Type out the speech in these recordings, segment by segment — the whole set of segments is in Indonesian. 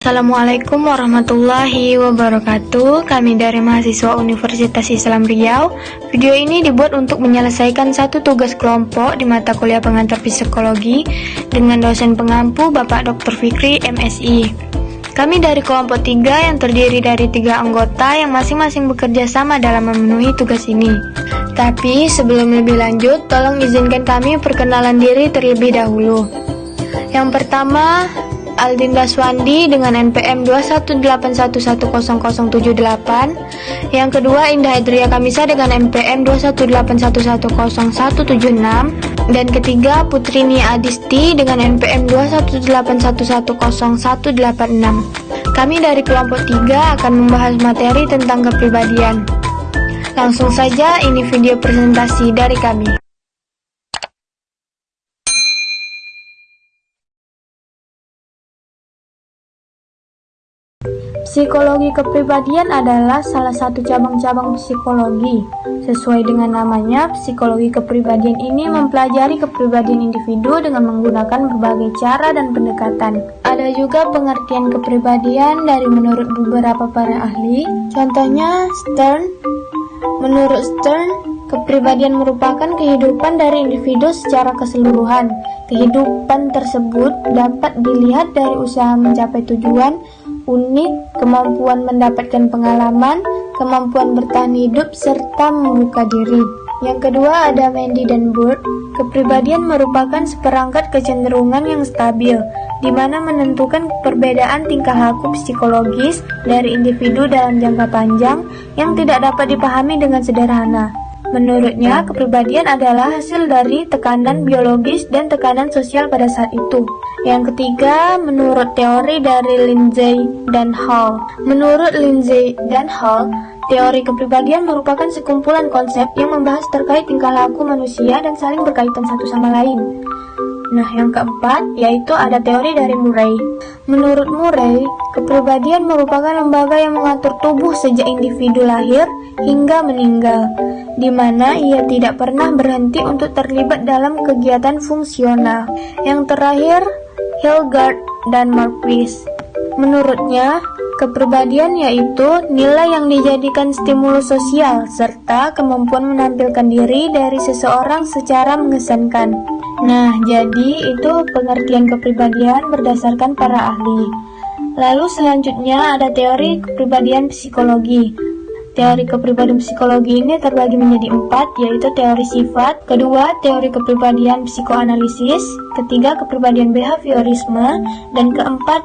Assalamualaikum warahmatullahi wabarakatuh. Kami dari mahasiswa Universitas Islam Riau. Video ini dibuat untuk menyelesaikan satu tugas kelompok di mata kuliah pengantar psikologi Dengan dosen pengampu Bapak Dr. Fikri MSI Kami dari kelompok 3 yang terdiri dari tiga anggota yang masing-masing bekerja sama dalam memenuhi tugas ini. Tapi sebelum lebih lanjut, tolong izinkan kami perkenalan diri terlebih dahulu. Yang pertama, Aldin Daswandi dengan NPM 218110078. Yang kedua Indah Adria Kamisa dengan NPM 218110176 dan ketiga Putrini Adisti dengan NPM 218110186. Kami dari kelompok 3 akan membahas materi tentang kepribadian. Langsung saja ini video presentasi dari kami. Psikologi kepribadian adalah salah satu cabang-cabang psikologi. Sesuai dengan namanya, psikologi kepribadian ini mempelajari kepribadian individu dengan menggunakan berbagai cara dan pendekatan. Ada juga pengertian kepribadian dari menurut beberapa para ahli. Contohnya Stern. Menurut Stern, kepribadian merupakan kehidupan dari individu secara keseluruhan. Kehidupan tersebut dapat dilihat dari usaha mencapai tujuan, unik, kemampuan mendapatkan pengalaman, kemampuan bertahan hidup, serta membuka diri. Yang kedua ada Mandy dan Bird. Kepribadian merupakan seperangkat kecenderungan yang stabil, di mana menentukan perbedaan tingkah laku psikologis dari individu dalam jangka panjang yang tidak dapat dipahami dengan sederhana. Menurutnya, kepribadian adalah hasil dari tekanan biologis dan tekanan sosial pada saat itu. Yang ketiga, menurut teori dari Lindsay dan Hall. Menurut Lindsay dan Hall, teori kepribadian merupakan sekumpulan konsep yang membahas terkait tingkah laku manusia dan saling berkaitan satu sama lain. Nah, yang keempat yaitu ada teori dari Murray. Menurut Murray, kepribadian merupakan lembaga yang mengatur tubuh sejak individu lahir hingga meninggal, di mana ia tidak pernah berhenti untuk terlibat dalam kegiatan fungsional. Yang terakhir, Hilgard dan Marquis. Menurutnya, kepribadian yaitu nilai yang dijadikan stimulus sosial serta kemampuan menampilkan diri dari seseorang secara mengesankan. Nah, jadi itu pengertian kepribadian berdasarkan para ahli. Lalu selanjutnya ada teori kepribadian psikologi. Teori kepribadian psikologi ini terbagi menjadi empat, yaitu teori sifat, kedua teori kepribadian psikoanalisis, ketiga kepribadian behaviorisme, dan keempat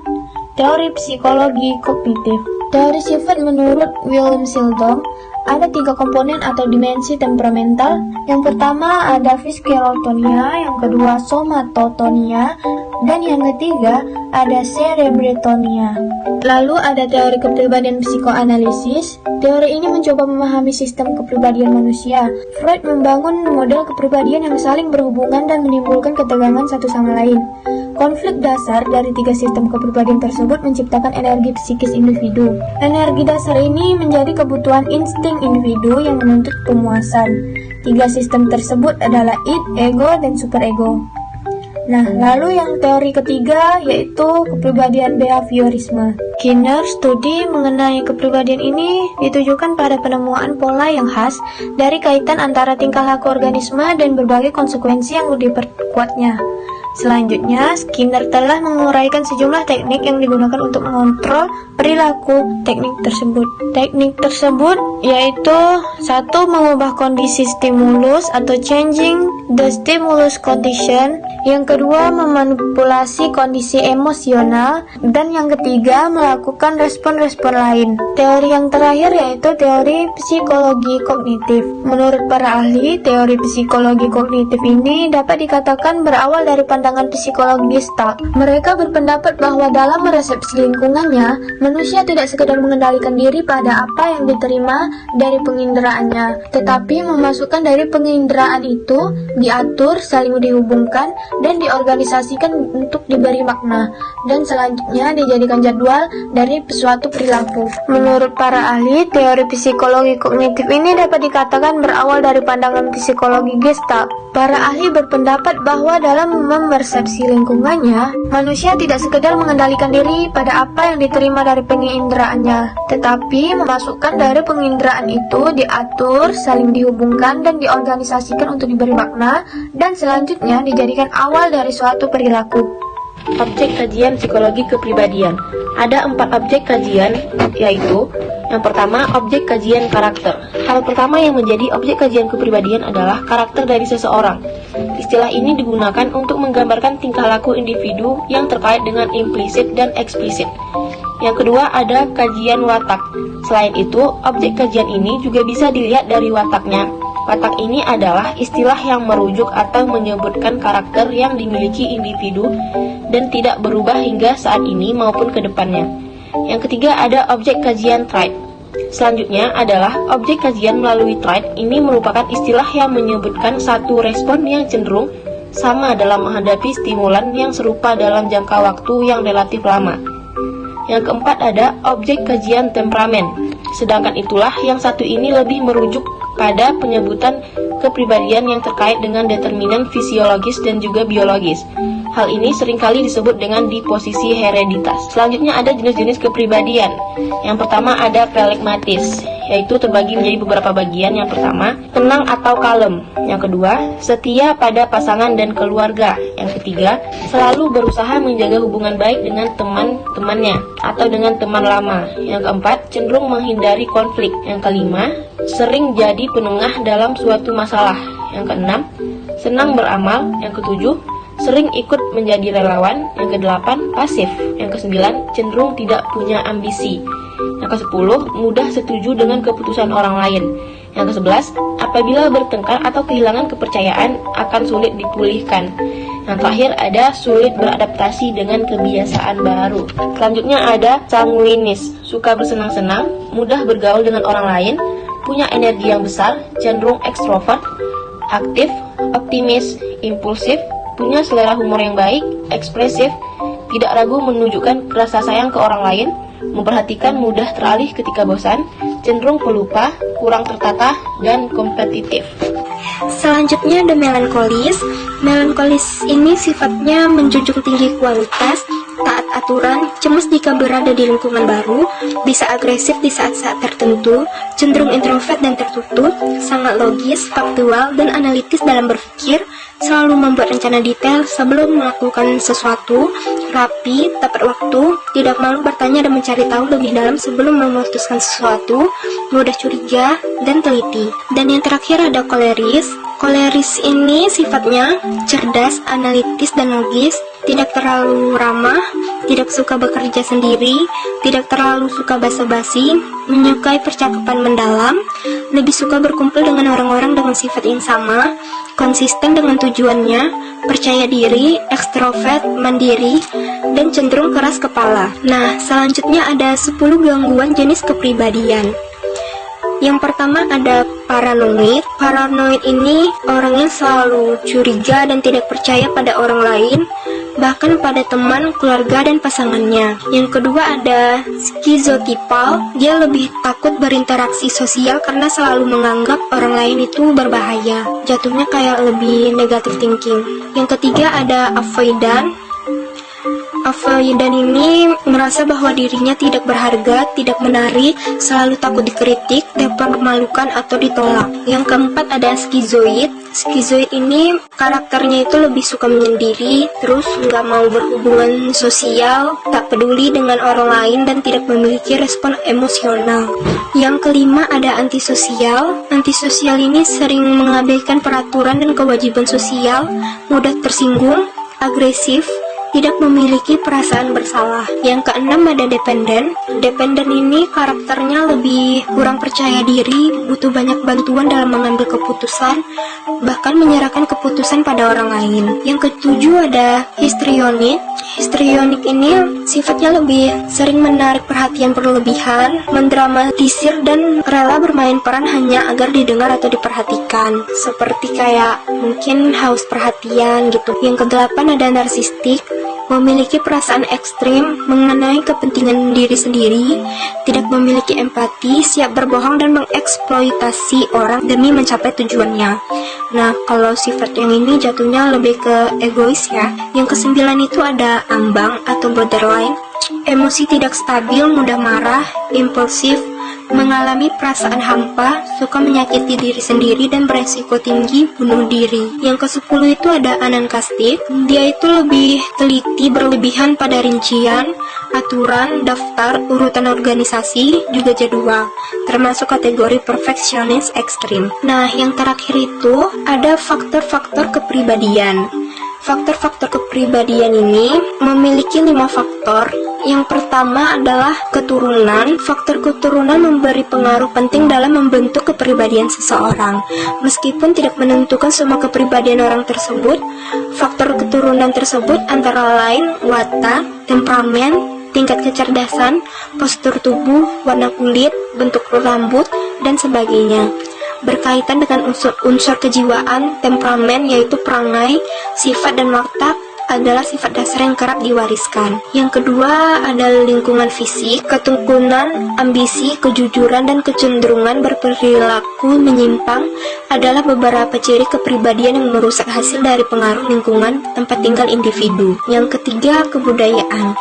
teori psikologi kognitif. Teori sifat menurut William Sildom ada tiga komponen atau dimensi temperamental. Yang pertama ada viscerotonia, yang kedua somatotonia, dan yang ketiga ada cerebretonia. Lalu ada teori kepribadian psikoanalisis. Teori ini mencoba memahami sistem kepribadian manusia. Freud membangun model kepribadian yang saling berhubungan dan menimbulkan ketegangan satu sama lain. Konflik dasar dari tiga sistem kepribadian tersebut menciptakan energi psikis individu. Energi dasar ini menjadi kebutuhan insting individu yang menuntut pemuasan. Tiga sistem tersebut adalah id, ego, dan superego. Nah, lalu yang teori ketiga yaitu kepribadian behaviorisme. Kinner studi mengenai kepribadian ini ditujukan pada penemuan pola yang khas dari kaitan antara tingkah laku organisme dan berbagai konsekuensi yang diperkuatnya. Selanjutnya, Skinner telah menguraikan sejumlah teknik yang digunakan untuk mengontrol perilaku teknik tersebut. Teknik tersebut yaitu satu mengubah kondisi stimulus atau changing the stimulus condition, yang kedua memanipulasi kondisi emosional, dan yang ketiga melakukan respon-respon lain. Teori yang terakhir yaitu teori psikologi kognitif. Menurut para ahli, teori psikologi kognitif ini dapat dikatakan berawal dari pandangan pandangan psikologi Gestalt. Mereka berpendapat bahwa dalam meresepsi lingkungannya, manusia tidak sekedar mengendalikan diri pada apa yang diterima dari penginderaannya, tetapi memasukkan dari penginderaan itu diatur, saling dihubungkan, dan diorganisasikan untuk diberi makna, dan selanjutnya dijadikan jadwal dari suatu perilaku. Menurut para ahli, teori psikologi kognitif ini dapat dikatakan berawal dari pandangan psikologi Gestalt. Para ahli berpendapat bahwa dalam persepsi lingkungannya, manusia tidak sekedar mengendalikan diri pada apa yang diterima dari penginderanya, tetapi memasukkan dari penginderaan itu diatur, saling dihubungkan, dan diorganisasikan untuk diberi makna, dan selanjutnya dijadikan awal dari suatu perilaku. Objek kajian psikologi kepribadian Ada empat objek kajian, yaitu yang pertama, objek kajian karakter. Hal pertama yang menjadi objek kajian kepribadian adalah karakter dari seseorang. Istilah ini digunakan untuk menggambarkan tingkah laku individu yang terkait dengan implisit dan eksplisit. Yang kedua ada kajian watak. Selain itu, objek kajian ini juga bisa dilihat dari wataknya. Watak ini adalah istilah yang merujuk atau menyebutkan karakter yang dimiliki individu dan tidak berubah hingga saat ini maupun ke depannya. Yang ketiga ada objek kajian trait. Selanjutnya adalah objek kajian melalui trait. Ini merupakan istilah yang menyebutkan satu respon yang cenderung sama dalam menghadapi stimulan yang serupa dalam jangka waktu yang relatif lama. Yang keempat ada objek kajian temperamen. Sedangkan itulah yang satu ini lebih merujuk pada penyebutan kepribadian yang terkait dengan determinan fisiologis dan juga biologis. Hal ini sering kali disebut dengan di posisi hereditas. Selanjutnya ada jenis-jenis kepribadian. Yang pertama ada pelegmatis, yaitu terbagi menjadi beberapa bagian. Yang pertama, tenang atau kalem. Yang kedua, setia pada pasangan dan keluarga. Yang ketiga, selalu berusaha menjaga hubungan baik dengan teman-temannya atau dengan teman lama. Yang keempat, cenderung menghindari konflik. Yang kelima, sering jadi penengah dalam suatu masalah. Yang keenam, senang beramal. Yang ketujuh, sering ikut menjadi relawan. Yang kedelapan, pasif. Yang kesembilan, cenderung tidak punya ambisi. Yang kesepuluh, mudah setuju dengan keputusan orang lain. Yang kesebelas, apabila bertengkar atau kehilangan kepercayaan akan sulit dipulihkan. Yang terakhir ada sulit beradaptasi dengan kebiasaan baru. Selanjutnya ada sanguinis, suka bersenang-senang, mudah bergaul dengan orang lain, punya energi yang besar, cenderung ekstrovert, aktif, optimis, impulsif, punya selera humor yang baik, ekspresif, tidak ragu menunjukkan rasa sayang ke orang lain, memperhatikan mudah teralih ketika bosan, cenderung pelupa, kurang tertata, dan kompetitif. Selanjutnya ada melankolis. Melankolis ini sifatnya menjunjung tinggi kualitas, aturan, cemas jika berada di lingkungan baru, bisa agresif di saat-saat tertentu, cenderung introvert dan tertutup, sangat logis, faktual, dan analitis dalam berpikir, selalu membuat rencana detail sebelum melakukan sesuatu, rapi, tepat waktu, tidak malu bertanya dan mencari tahu lebih dalam sebelum memutuskan sesuatu, mudah curiga, dan teliti. Dan yang terakhir ada koleris. Koleris ini sifatnya cerdas, analitis, dan logis, tidak terlalu ramah, tidak suka bekerja sendiri, tidak terlalu suka basa-basi, menyukai percakapan mendalam, lebih suka berkumpul dengan orang-orang dengan sifat yang sama, konsisten dengan tujuannya, percaya diri, ekstrovert, mandiri, dan cenderung keras kepala. Nah, selanjutnya ada 10 gangguan jenis kepribadian. Yang pertama ada paranoid. Paranoid ini orangnya selalu curiga dan tidak percaya pada orang lain, bahkan pada teman, keluarga, dan pasangannya. Yang kedua ada skizotipal. Dia lebih takut berinteraksi sosial karena selalu menganggap orang lain itu berbahaya. Jatuhnya kayak lebih negatif thinking. Yang ketiga ada avoidant. Avoidan ini merasa bahwa dirinya tidak berharga, tidak menarik, selalu takut dikritik, dipermalukan atau ditolak. Yang keempat ada skizoid. Skizoid ini karakternya itu lebih suka menyendiri, terus nggak mau berhubungan sosial, tak peduli dengan orang lain dan tidak memiliki respon emosional. Yang kelima ada antisosial. Antisosial ini sering mengabaikan peraturan dan kewajiban sosial, mudah tersinggung, agresif, tidak memiliki perasaan bersalah. Yang keenam ada dependen. Dependen ini karakternya lebih kurang percaya diri, butuh banyak bantuan dalam mengambil keputusan, bahkan menyerahkan keputusan pada orang lain. Yang ketujuh ada histrionik. Histrionik ini sifatnya lebih sering menarik perhatian berlebihan, mendramatisir dan rela bermain peran hanya agar didengar atau diperhatikan. Seperti kayak mungkin haus perhatian gitu. Yang kedelapan ada narsistik memiliki perasaan ekstrim mengenai kepentingan diri sendiri, tidak memiliki empati, siap berbohong dan mengeksploitasi orang demi mencapai tujuannya. Nah, kalau sifat yang ini jatuhnya lebih ke egois ya. Yang kesembilan itu ada ambang atau borderline, emosi tidak stabil, mudah marah, impulsif, mengalami perasaan hampa, suka menyakiti diri sendiri dan beresiko tinggi bunuh diri. Yang ke-10 itu ada anankastik, dia itu lebih teliti berlebihan pada rincian, aturan, daftar, urutan organisasi, juga jadwal, termasuk kategori perfeksionis ekstrim. Nah, yang terakhir itu ada faktor-faktor kepribadian. Faktor-faktor kepribadian ini memiliki lima faktor yang pertama adalah keturunan. Faktor keturunan memberi pengaruh penting dalam membentuk kepribadian seseorang. Meskipun tidak menentukan semua kepribadian orang tersebut, faktor keturunan tersebut antara lain watak, temperamen, tingkat kecerdasan, postur tubuh, warna kulit, bentuk rambut, dan sebagainya berkaitan dengan unsur-unsur kejiwaan, temperamen yaitu perangai, sifat dan watak adalah sifat dasar yang kerap diwariskan. Yang kedua adalah lingkungan fisik, ketekunan, ambisi, kejujuran, dan kecenderungan berperilaku menyimpang adalah beberapa ciri kepribadian yang merusak hasil dari pengaruh lingkungan tempat tinggal individu. Yang ketiga, kebudayaan.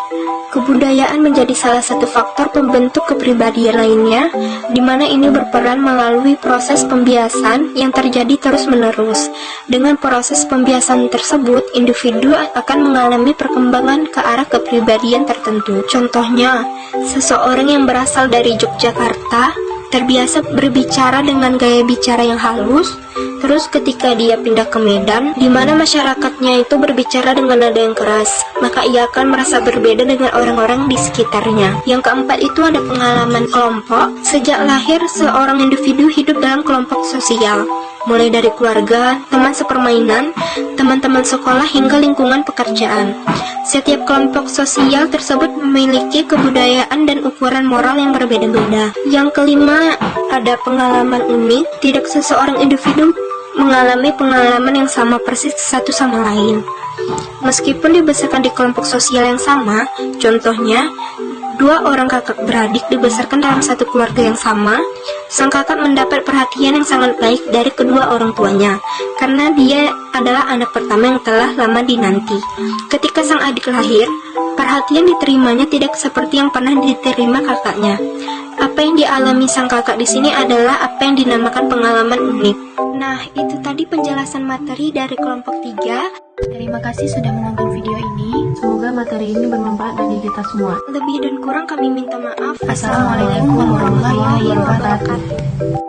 Kebudayaan menjadi salah satu faktor pembentuk kepribadian lainnya, di mana ini berperan melalui proses pembiasan yang terjadi terus-menerus. Dengan proses pembiasan tersebut, individu akan mengalami perkembangan ke arah kepribadian tertentu. Contohnya, seseorang yang berasal dari Yogyakarta terbiasa berbicara dengan gaya bicara yang halus, terus ketika dia pindah ke Medan, di mana masyarakatnya itu berbicara dengan nada yang keras, maka ia akan merasa berbeda dengan orang-orang di sekitarnya. Yang keempat itu ada pengalaman kelompok. Sejak lahir, seorang individu hidup dalam kelompok sosial mulai dari keluarga, teman sepermainan, teman-teman sekolah hingga lingkungan pekerjaan. Setiap kelompok sosial tersebut memiliki kebudayaan dan ukuran moral yang berbeda-beda. Yang kelima, ada pengalaman unik. Tidak seseorang individu mengalami pengalaman yang sama persis satu sama lain. Meskipun dibesarkan di kelompok sosial yang sama, contohnya Dua orang kakak beradik dibesarkan dalam satu keluarga yang sama. Sang kakak mendapat perhatian yang sangat baik dari kedua orang tuanya, karena dia adalah anak pertama yang telah lama dinanti. Ketika sang adik lahir, perhatian diterimanya tidak seperti yang pernah diterima kakaknya. Apa yang dialami sang kakak di sini adalah apa yang dinamakan pengalaman unik. Nah, itu tadi penjelasan materi dari kelompok 3. Terima kasih sudah menonton video ini. Semoga materi ini bermanfaat bagi kita semua. Lebih dan kurang kami minta maaf. Assalamualaikum warahmatullahi wabarakatuh.